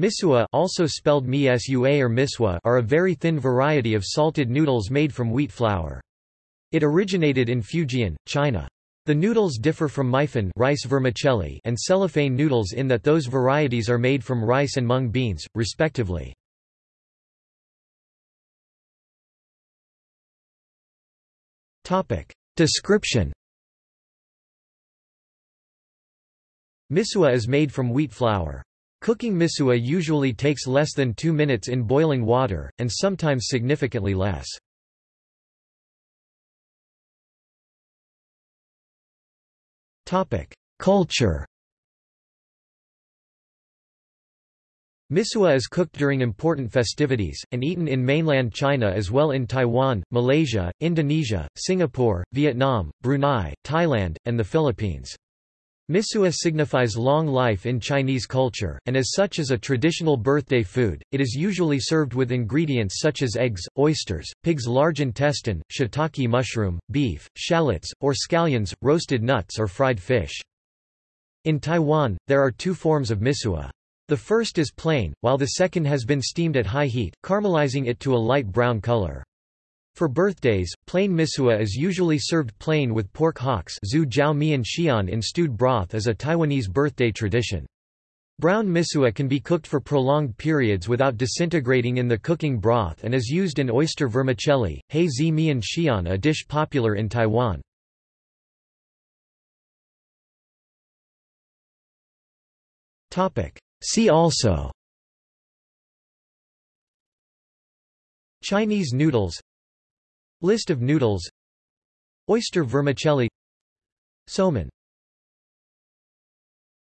Misua also spelled misua or miswa are a very thin variety of salted noodles made from wheat flour. It originated in Fujian, China. The noodles differ from mifen rice vermicelli and cellophane noodles in that those varieties are made from rice and mung beans, respectively. Description Misua is made from wheat flour. Cooking misua usually takes less than two minutes in boiling water, and sometimes significantly less. Culture Misua is cooked during important festivities, and eaten in mainland China as well in Taiwan, Malaysia, Indonesia, Singapore, Vietnam, Brunei, Thailand, and the Philippines. Misua signifies long life in Chinese culture, and as such is a traditional birthday food. It is usually served with ingredients such as eggs, oysters, pig's large intestine, shiitake mushroom, beef, shallots, or scallions, roasted nuts or fried fish. In Taiwan, there are two forms of misua. The first is plain, while the second has been steamed at high heat, caramelizing it to a light brown color. For birthdays, plain misua is usually served plain with pork hocks zhu jiao in stewed broth as a Taiwanese birthday tradition. Brown misua can be cooked for prolonged periods without disintegrating in the cooking broth and is used in oyster vermicelli, hei zi mian xian a dish popular in Taiwan. See also Chinese noodles List of noodles. Oyster vermicelli. Somen